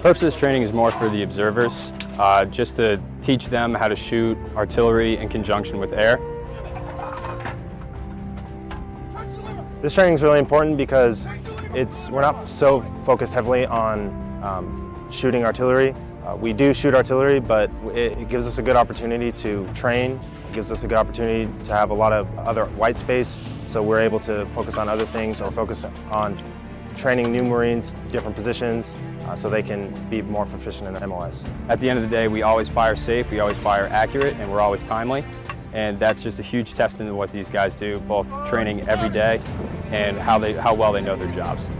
Purpose of this training is more for the observers, uh, just to teach them how to shoot artillery in conjunction with air. This training is really important because it's, we're not so focused heavily on um, shooting artillery. Uh, we do shoot artillery, but it, it gives us a good opportunity to train. It gives us a good opportunity to have a lot of other white space, so we're able to focus on other things or focus on training new Marines, different positions, uh, so they can be more proficient in the MOS. At the end of the day, we always fire safe, we always fire accurate, and we're always timely. And that's just a huge testament to what these guys do, both training every day and how, they, how well they know their jobs.